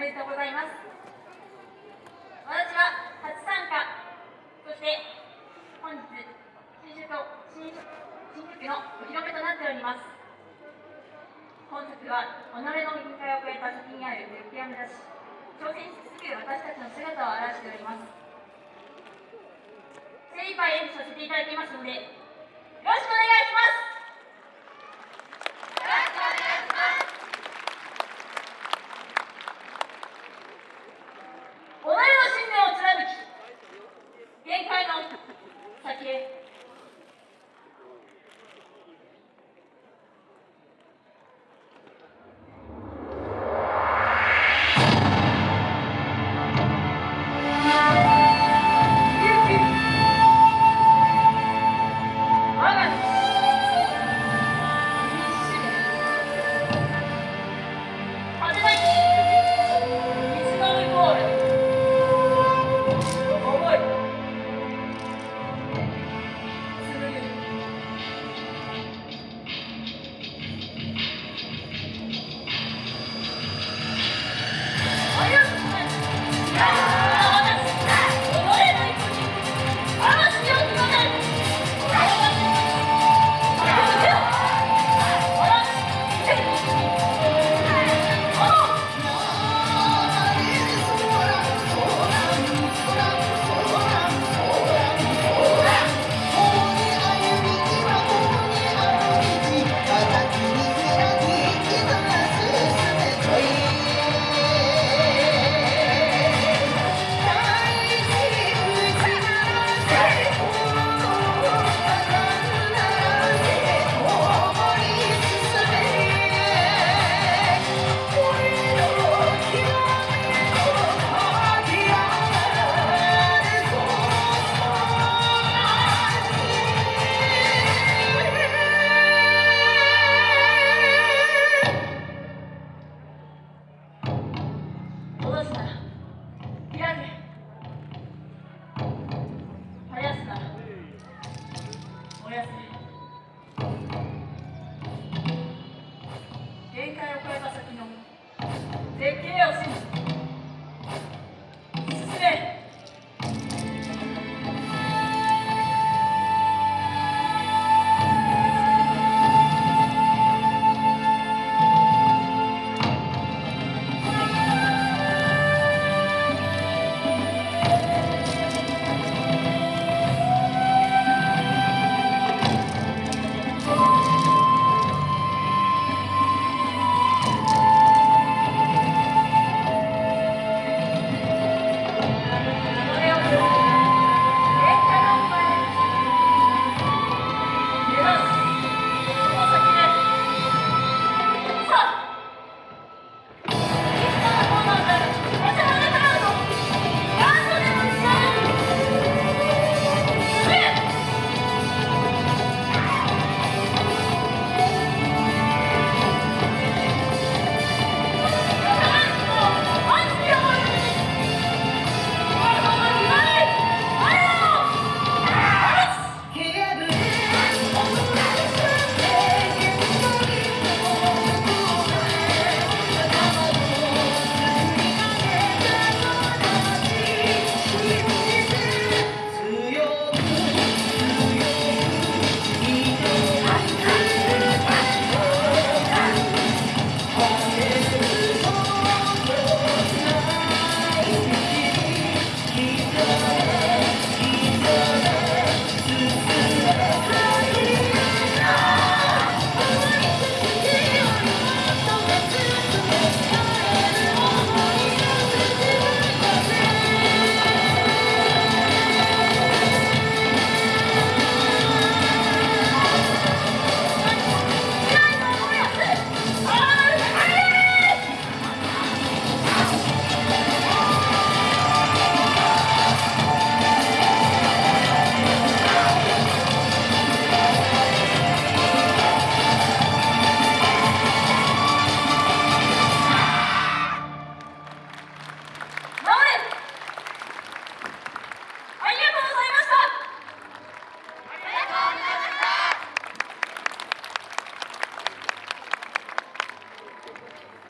めでとうございます。私は初参加そして本日新宿新宿新宿のお披露目となっております。本作は己の限界を超えた先にある絶景を目指し挑戦し続ける私たちの姿を表しております。精一杯演舞させていただきますのでよろしくお願いします。